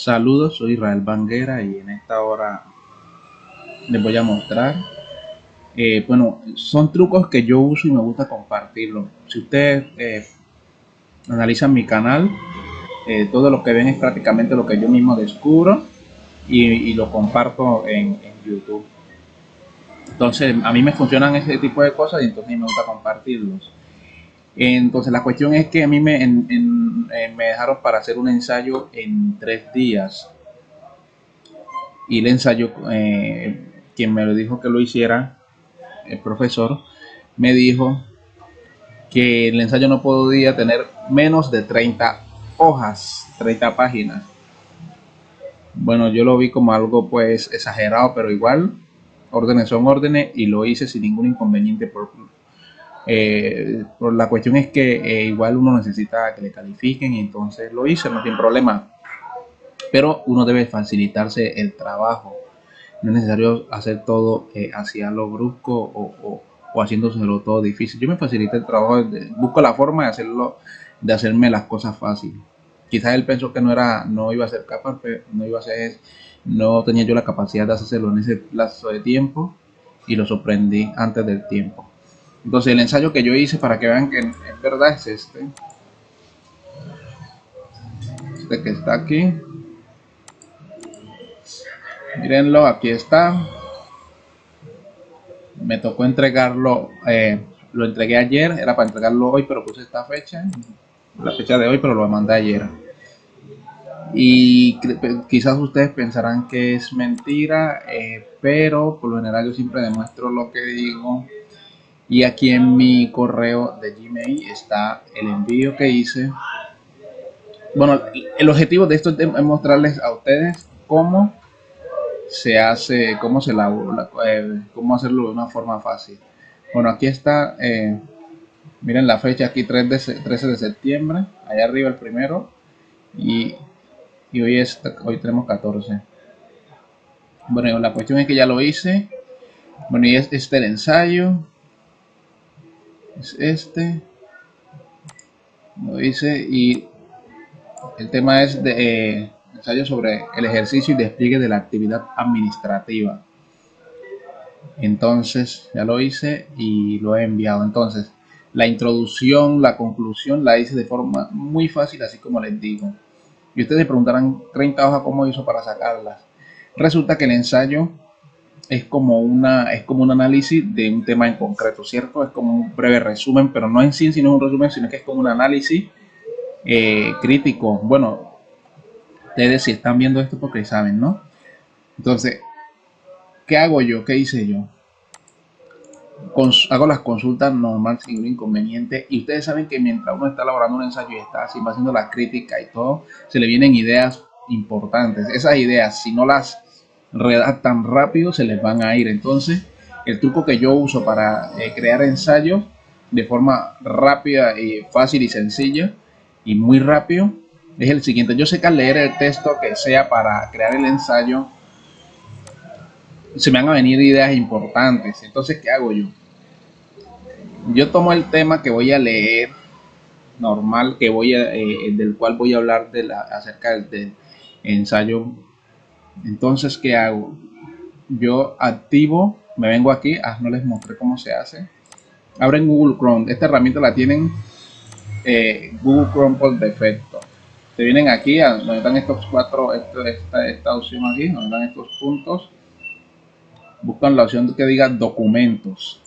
Saludos, soy Israel Banguera y en esta hora les voy a mostrar. eh, bueno, son trucos que yo uso y me gusta compartirlo. Si ustedes eh, analizan mi canal, eh, todo lo que ven es prácticamente lo que yo mismo descubro y, lo comparto en, en, YouTube. Entonces, a mí me funcionan ese tipo de cosas y entonces me gusta compartirlos. Entonces, la cuestión es que a mí me, en, en, eh, me dejaron para hacer un ensayo en tres días. Y el ensayo, eh, quien me lo dijo que lo hiciera, el profesor, me dijo que el ensayo no podía tener menos de 30 hojas, 30 páginas. Bueno, yo lo vi como algo pues exagerado, pero igual órdenes son órdenes y lo hice sin ningún inconveniente por, eh, la cuestión es que eh, igual uno necesita que le califiquen y entonces lo hice, no tiene problema. Pero uno debe facilitarse el trabajo. No es necesario hacer todo eh, hacia lo brusco o, o, o haciéndoselo todo difícil. Yo me facilité el trabajo, busco la forma de hacerlo, de hacerme las cosas fáciles. Quizás él pensó que no era, no iba a ser capaz, pero no iba a ser, no tenía yo la capacidad de hacerlo en ese plazo de tiempo y lo sorprendí antes del tiempo. Entonces el ensayo que yo hice para que vean que en verdad es este. Este que está aquí. Mírenlo, aquí está. Me tocó entregarlo, eh, lo entregué ayer, era para entregarlo hoy, pero puse esta fecha, la fecha de hoy, pero lo mandé ayer. Y quizás ustedes pensarán que es mentira, eh, pero por lo general yo siempre demuestro lo que digo. Y aquí en mi correo de Gmail está el envío que hice. Bueno, el objetivo de esto es mostrarles a ustedes cómo se hace, cómo se la, eh, cómo hacerlo de una forma fácil. Bueno, aquí está, eh, miren la fecha aquí 3 de, 13 de septiembre, allá arriba el primero y, y hoy es hoy tenemos 14. Bueno, la cuestión es que ya lo hice. Bueno, y es este el ensayo. Es este. Lo hice y el tema es de eh, ensayo sobre el ejercicio y despliegue de la actividad administrativa. Entonces, ya lo hice y lo he enviado. Entonces, la introducción, la conclusión la hice de forma muy fácil, así como les digo. Y ustedes preguntarán 30 hojas cómo hizo para sacarlas. Resulta que el ensayo es como una es como un análisis de un tema en concreto, ¿cierto? Es como un breve resumen, pero no en sí, sino un resumen, sino que es como un análisis eh, crítico. Bueno, ustedes si están viendo esto porque saben, ¿no? Entonces, ¿qué hago yo? ¿Qué hice yo? Hago las consultas normal sin ningún inconveniente y ustedes saben que mientras uno está elaborando un ensayo y está haciendo la crítica y todo, se le vienen ideas importantes. Esas ideas, si no las redactan rápido, se les van a ir. Entonces, el truco que yo uso para eh, crear ensayos de forma rápida y fácil y sencilla y muy rápido es el siguiente. Yo sé que al leer el texto que sea para crear el ensayo, se me van a venir ideas importantes. Entonces, ¿qué hago yo? Yo tomo el tema que voy a leer normal, que voy a, eh, del cual voy a hablar de la, acerca del, del ensayo. Entonces, ¿qué hago? Yo activo, me vengo aquí, ah, no les mostré cómo se hace. Abren Google Chrome. Esta herramienta la tienen eh, Google Chrome por defecto. Se vienen aquí a donde están estos cuatro, esta, esta, esta opción aquí, donde están estos puntos buscan la opción que diga documentos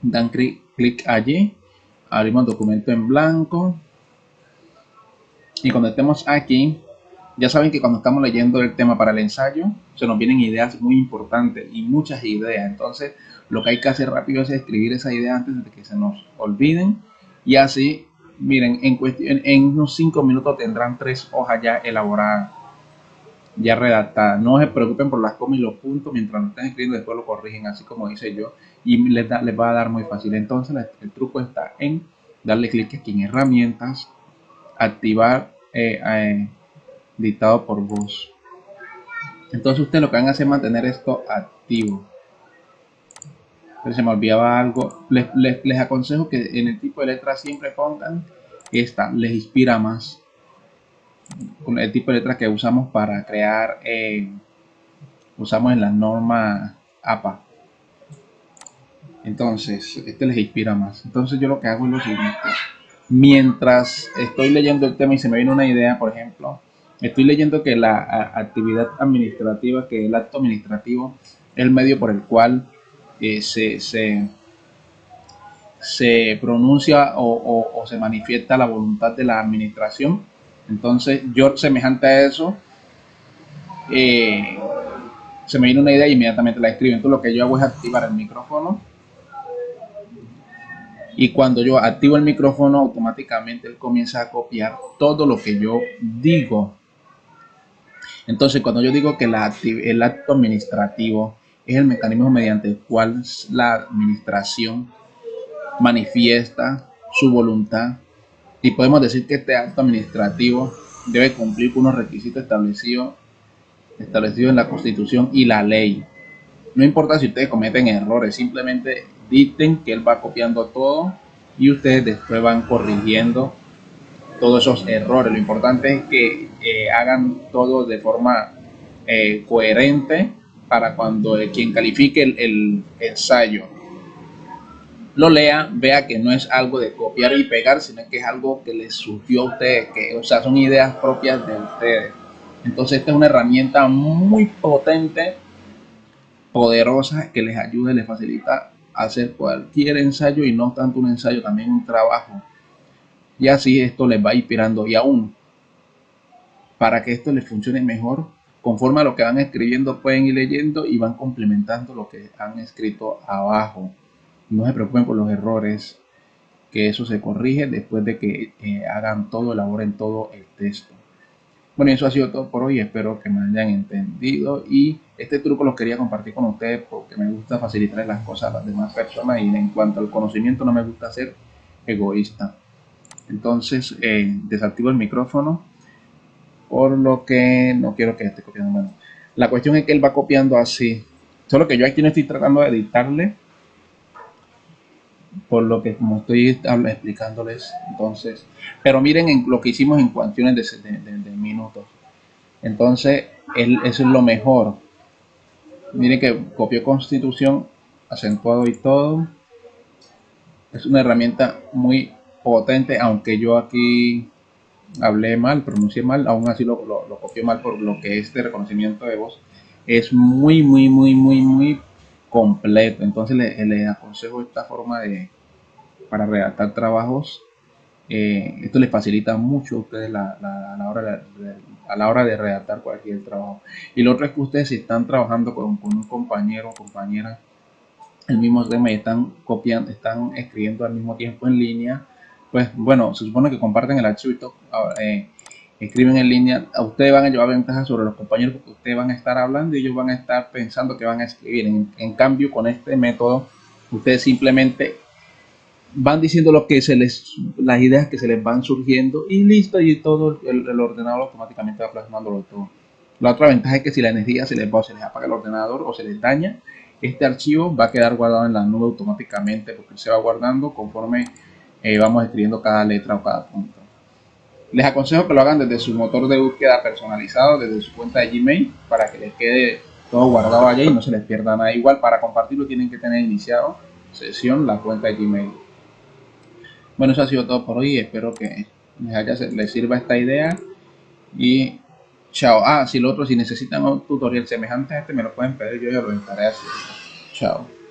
dan clic, clic allí abrimos documento en blanco y cuando estemos aquí ya saben que cuando estamos leyendo el tema para el ensayo se nos vienen ideas muy importantes y muchas ideas entonces lo que hay que hacer rápido es escribir esa idea antes de que se nos olviden y así miren en, cuestión, en unos 5 minutos tendrán tres hojas ya elaboradas ya redactada. No se preocupen por las comas y los puntos mientras lo estén escribiendo, después lo corrigen así como hice yo y les va a dar muy fácil. Entonces el truco está en darle clic aquí en herramientas, activar eh, eh, dictado por voz. Entonces ustedes lo que van a hacer es mantener esto activo. Pero se me olvidaba algo. Les, les, les aconsejo que en el tipo de letra siempre pongan esta, les inspira más con el tipo de letras que usamos para crear, eh, usamos en la norma APA. Entonces, este les inspira más. Entonces yo lo que hago es lo siguiente. Mientras estoy leyendo el tema y se me viene una idea, por ejemplo, estoy leyendo que la actividad administrativa, que el acto administrativo es el medio por el cual eh, se, se, pronuncia o, se manifiesta la voluntad de la administración. Entonces, yo semejante a eso, eh, se me viene una idea y inmediatamente la escribo. Entonces, lo que yo hago es activar el micrófono. Y cuando yo activo el micrófono, automáticamente él comienza a copiar todo lo que yo digo. Entonces, cuando yo digo que la, el acto administrativo es el mecanismo mediante el cual la administración manifiesta su voluntad y podemos decir que este acto administrativo debe cumplir con unos requisitos establecidos establecidos en la constitución y la ley. No importa si ustedes cometen errores simplemente dicten que él va copiando todo y ustedes después van corrigiendo todos esos errores. Lo importante es que hagan todo de forma eh, coherente para cuando quien califique el, ensayo lo lea, vea que no es algo de copiar y pegar, sino que es algo que les surgió a ustedes, que, o sea, son ideas propias de ustedes. Entonces, esta es una herramienta muy potente, poderosa, que les ayuda les facilita hacer cualquier ensayo y no tanto un ensayo, también un trabajo. Y así esto les va inspirando. Y aún, para que esto les funcione mejor, conforme a lo que van escribiendo pueden ir leyendo y van complementando lo que han escrito abajo. No se preocupen por los errores, que eso se corrige después de que eh, hagan todo, elaboren todo el texto. Bueno, eso ha sido todo por hoy. Espero que me hayan entendido. Y este truco lo quería compartir con ustedes porque me gusta facilitar las cosas a las demás personas. Y en cuanto al conocimiento, no me gusta ser egoísta. Entonces, eh, desactivo el micrófono por lo que no quiero que esté copiando. Bueno, la cuestión es que él va copiando así. Solo que yo aquí no estoy tratando de editarle. Por lo que como estoy explicándoles. Entonces, pero miren en lo que hicimos en cuestiones de, minutos. Entonces, eso es lo mejor. Miren que copió constitución, acentuado y todo. Es una herramienta muy potente, aunque yo aquí hablé mal, pronuncié mal, aún así lo, lo, copié mal por lo que este reconocimiento de voz es muy, muy, muy, muy, muy completo. Entonces le, aconsejo esta forma de para redactar trabajos. Eh, esto les facilita mucho a ustedes la, a, la hora de, a la hora de redactar cualquier trabajo. Y lo otro es que ustedes si están trabajando con, con un compañero o compañera el mismo tema y están copiando, están escribiendo al mismo tiempo en línea, pues bueno, se supone que comparten el archivo y todo, eh, escriben en línea, ustedes van a llevar ventaja sobre los compañeros porque ustedes van a estar hablando y ellos van a estar pensando que van a escribir. En, cambio, con este método, ustedes simplemente van diciendo lo que se les, las ideas que se les van surgiendo y listo, y todo el, ordenador automáticamente va plasmándolo todo. La otra ventaja es que si la energía se les va o se les apaga el ordenador o se les daña, este archivo va a quedar guardado en la nube automáticamente porque se va guardando conforme eh, vamos escribiendo cada letra o cada punto. Les aconsejo que lo hagan desde su motor de búsqueda personalizado, desde su cuenta de Gmail, para que les quede todo guardado allá y no se les pierda nada. Igual para compartirlo tienen que tener iniciado sesión la cuenta de Gmail. Bueno, eso ha sido todo por hoy. Espero que les, haya, les sirva esta idea. Y chao. Ah, si lo otro, si necesitan un tutorial semejante a este, me lo pueden pedir. Yo ya lo estaré haciendo. Chao.